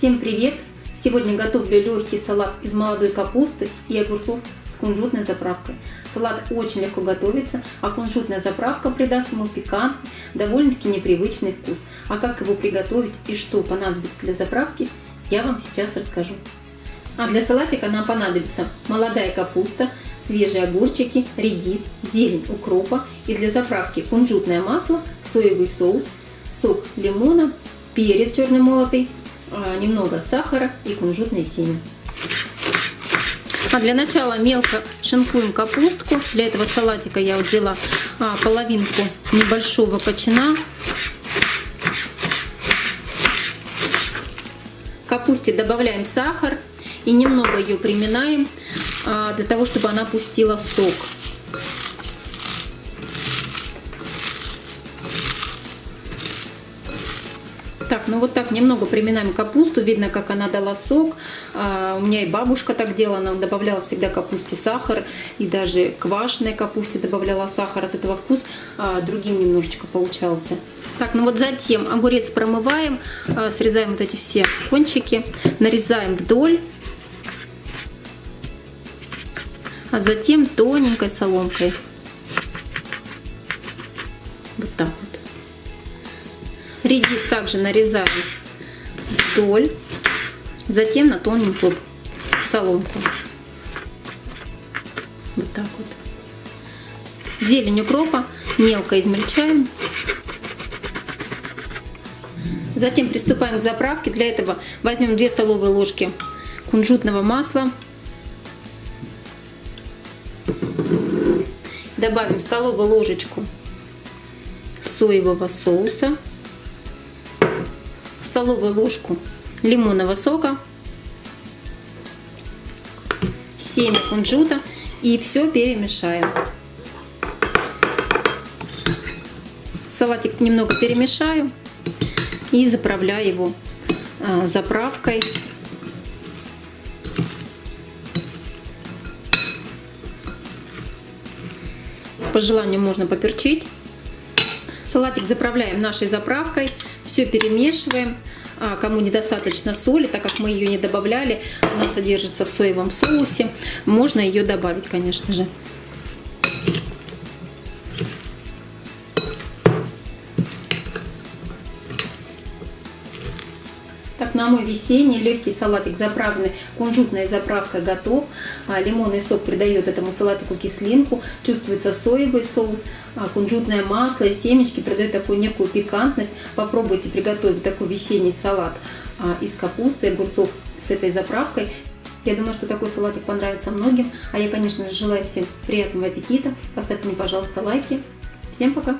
Всем привет! Сегодня готовлю легкий салат из молодой капусты и огурцов с кунжутной заправкой. Салат очень легко готовится, а кунжутная заправка придаст ему пикантный, довольно-таки непривычный вкус. А как его приготовить и что понадобится для заправки, я вам сейчас расскажу. А для салатика нам понадобится молодая капуста, свежие огурчики, редис, зелень укропа и для заправки кунжутное масло, соевый соус, сок лимона, перец черный молотый, немного сахара и кунжутные семя. А для начала мелко шинкуем капустку. Для этого салатика я взяла а, половинку небольшого кочана. Капусте добавляем сахар и немного ее приминаем а, для того, чтобы она пустила сок. Так, ну вот так немного приминаем капусту. Видно, как она дала сок. А, у меня и бабушка так делала. Она добавляла всегда капусте сахар. И даже квашеной капусте добавляла сахар. От этого вкус а, другим немножечко получался. Так, ну вот затем огурец промываем. А, срезаем вот эти все кончики. Нарезаем вдоль. А затем тоненькой соломкой. Редис также нарезаем вдоль, затем на тоненькую соломку. Вот так вот. Зелень укропа мелко измельчаем. Затем приступаем к заправке. Для этого возьмем 2 столовые ложки кунжутного масла. Добавим столовую ложечку соевого соуса столовую ложку лимонного сока, семя кунжута и все перемешаем. Салатик немного перемешаю и заправляю его а, заправкой. По желанию можно поперчить. Салатик заправляем нашей заправкой, все перемешиваем. А кому недостаточно соли, так как мы ее не добавляли, она содержится в соевом соусе, можно ее добавить, конечно же. Так, на мой весенний легкий салатик, заправленный кунжутной заправкой, готов. А, лимонный сок придает этому салатику кислинку. Чувствуется соевый соус, а, кунжутное масло и семечки придают такую некую пикантность. Попробуйте приготовить такой весенний салат а, из капусты и огурцов с этой заправкой. Я думаю, что такой салатик понравится многим. А я, конечно же, желаю всем приятного аппетита. Поставьте мне, пожалуйста, лайки. Всем пока!